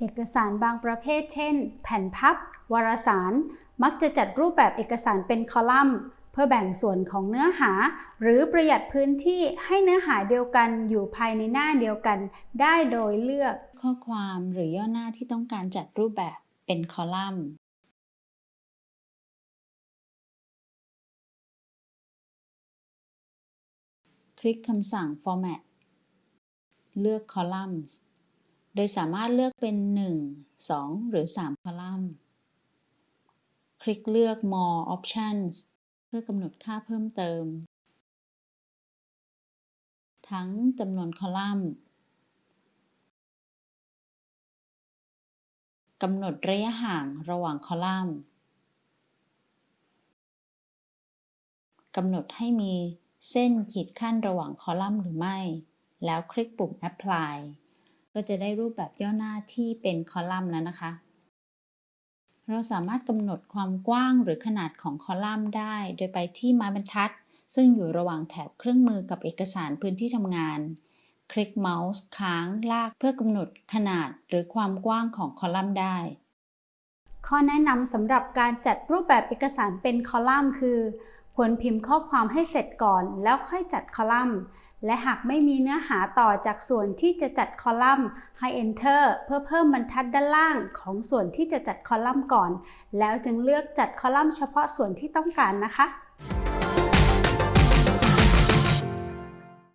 เอกสารบางประเภท เช่น แผ่นพับ วารสาร มักจะจัดรูปแบบเอกสารเป็นคอลัมน์ เพื่อแบ่งส่วนของเนื้อหา หรือประหยัดพื้นที่ให้เนื้อหาเดียวกันอยู่ภายในหน้าเดียวกัน ได้โดยเลือกข้อความหรือย่อหน้าที่ต้องการจัดรูปแบบเป็นคอลัมน์คลิกคำสั่ง Format เลือก Columns โดยสามารถเลือกเป็น 1 2 หรือ 3 คอลัมน์ คลิกเลือก More Options เพื่อกำหนดค่าเพิ่มเติม ทั้งจำนวนคอลัมน์กำหนดระยะห่างระหว่างคอลัมน์กำหนดให้มีเส้นขีดขั้นระหว่างคอลัมน์หรือไม่ แล้วคลิกปุ่ม Apply ก็จะได้รูปแบบย่อหน้าที่เป็นคอลัมน์แล้วนะคะ เราสามารถกำหนดความกว้างหรือขนาดของคอลัมน์ได้ โดยไปที่ไม้บรรทัด ซึ่งอยู่ระหว่างแถบเครื่องมือกับเอกสารพื้นที่ทำงาน คลิกเมาส์ค้างลากเพื่อกำหนดขนาดหรือความกว้างของคอลัมน์ได้ ข้อแนะนำสำหรับการจัดรูปแบบเอกสารเป็นคอลัมน์คือ ควรพิมพ์ข้อความให้เสร็จก่อนแล้วค่อยจัดคอลัมน์ และหากไม่มีเนื้อหาต่อจากส่วนที่จะจัดคอลัมน์ให้ Enter เพื่อเพิ่มบรรทัดด้านล่างของส่วนที่จะจัดคอลัมน์ก่อน แล้วจึงเลือกจัดคอลัมน์เฉพาะส่วนที่ต้องการนะคะ